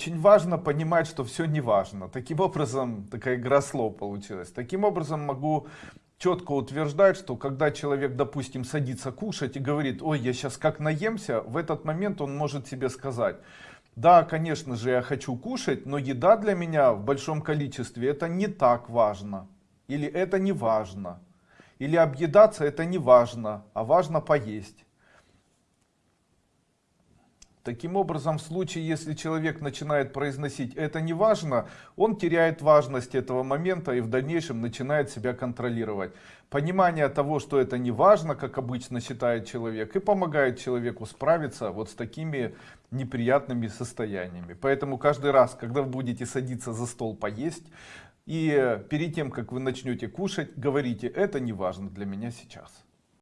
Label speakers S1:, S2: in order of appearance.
S1: Очень важно понимать, что все не важно. Таким образом, такая игра слов получилась. Таким образом, могу четко утверждать, что когда человек, допустим, садится кушать и говорит, ой, я сейчас как наемся, в этот момент он может себе сказать, да, конечно же, я хочу кушать, но еда для меня в большом количестве это не так важно. Или это не важно. Или объедаться это не важно, а важно поесть. Таким образом, в случае, если человек начинает произносить «это не важно», он теряет важность этого момента и в дальнейшем начинает себя контролировать. Понимание того, что это не важно, как обычно считает человек, и помогает человеку справиться вот с такими неприятными состояниями. Поэтому каждый раз, когда вы будете садиться за стол поесть, и перед тем, как вы начнете кушать, говорите «это не важно для меня сейчас».